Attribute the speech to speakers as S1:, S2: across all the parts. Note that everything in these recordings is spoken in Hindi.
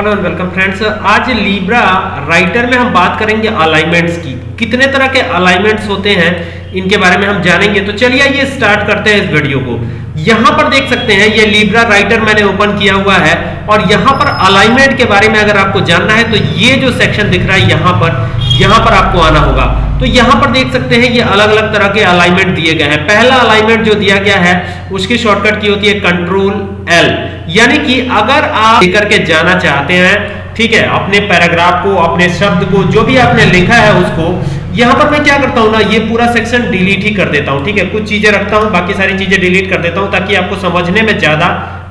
S1: हेलो एंड वेलकम फ्रेंड्स आज लीब्रा राइटर में हम बात करेंगे अलाइनमेंट्स की। कितने तरह के अलाइनमेंट्स होते हैं, इनके बारे में हम जानेंगे। तो चलिए ये स्टार्ट करते हैं इस वीडियो को। यहाँ पर देख सकते हैं, ये लीब्रा राइटर मैंने ओपन किया हुआ है। और यहाँ पर अलाइनमेंट के बारे में अगर आपको जानना है तो ये जो सेक्शन दिख रहा है यहाँ पर यहाँ पर आपको आना होगा। तो यहाँ पर देख सकते हैं, ये अलग अलग तरह के अलाइनमेंट दिए गए हैं। पहला अलाइनमेंट जो दिया गया है, उसकी शॉर्टकट की होती है कंट्रोल एल यानी कि अगर आप लेकर के जाना चाहते हैं, ठीक है, अपने पैराग्राफ को, अपने शब्द को, जो भी आपने लिखा है उसको, यहाँ पर मैं क्या करता हूँ ना, ये पूरा सेक्शन डिलीट ही कर देता हूँ, ठीक है, कुछ चीज़ें रखता हूँ, बाकी सारी चीज़ें डिलीट कर देता हूँ, ताकि आपको समझने में ज़्यादा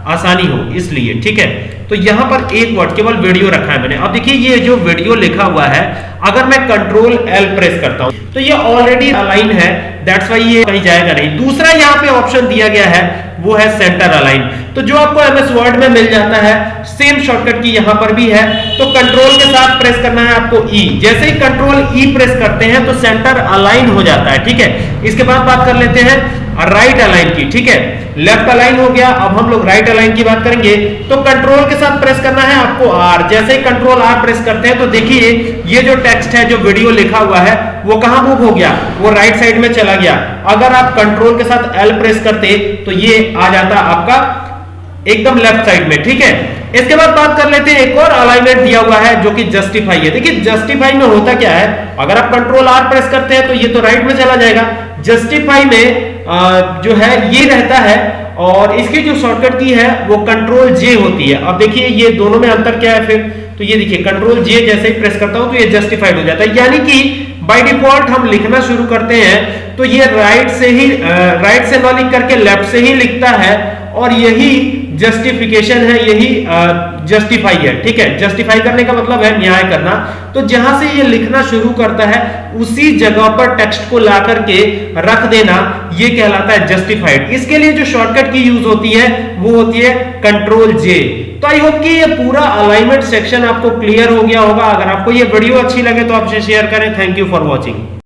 S1: आसानी हो, इसलिए, ठीक है। तो यहाँ पर एक वर्ड केवल वीडियो रखा है मैंने। अब देखिए, ये जो वीडियो लिखा हुआ है, अगर मैं कंट्रोल एल प्रेस करता हूँ तो ये ऑलरेडी अलाइन है दैट्स वाई ये कहीं जाएगा नहीं। दूसरा यहाँ पे ऑप्शन दिया गया है वो है सेंटर अलाइन तो जो आपको एमएस वर्ड में मिल जाता है सेम शॉर्टकट की यहाँ पर भी है तो कंट्रोल के साथ प्रेस करना है आपको ई e. जैसे ही कंट्रोल ई e प्रेस करते हैं तो सेंटर अलाइन हो जाता है, ठीक है? इसके बाद बात कर लेते हैं राइट अलाइन की, ठीक है? लेफ़्ट अलाइन हो गया, अब हम लोग राइट अलाइन की बात करेंगे। तो कंट्रोल के साथ प्रेस करना है आपको आर जैसे ही कंट्रोल आर प्रेस करते हैं तो देखिए, ये जो टेक्स्ट है, जो वीडियो लिखा हुआ है, वो कहाँ मूव हो गया? वो राइट साइड में चला गया। अगर आप कंट्रोल के साथ एल प्रेस करते तो ये आ जाता आपका एकदम लेफ़्ट साइड में, ठीक है? इसके बाद बात कर लेते हैं एक और अलाइनमेंट दिया हुआ है जो कि जस्टिफाई है। देखिए जस्टिफाई में होता क्या है? अगर आप कंट्रोल आर प्रेस करते हैं तो ये तो राइट में चला जाएगा। जस्टिफाई में जो है, ये रहता है और इसकी जो शॉर्टकट की है, वो कंट्रोल जे होती है। अब देखिए, ये दोनों में अंतर क्या है फिर? तो ये देखिए कंट्रोल जे जैसे ही प्रेस करता हूँ तो ये जस्टिफाइड हो जाता है। यानी कि बाय डिफ़ॉल्ट हम लिखना शुरू करते हैं तो ये राइट से ही राइट से ना लिख करके लेफ़्ट से ही लिखता है और यही जस्टिफिकेशन है, यही जस्टिफाई है। ठीक है? जस्टिफाई करने का मतलब है न्याय करना। तो जहाँ से ये लिखना शुरू करता है, उसी जगह पर टेक्स्ट को ला करके रख देना, ये कहलाता है जस्टिफाइड इसके लिए जो शॉर्टकट की यूज़ होती है, वो होती है कंट्रोल जे तो आई होप कि ये पूरा अलाइनमेंट सेक्शन आपको क्लियर हो गया होगा। अगर आपको ये वीडियो अच्छी लगे तो आपसे शेयर करें। Thank you for watching